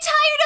tired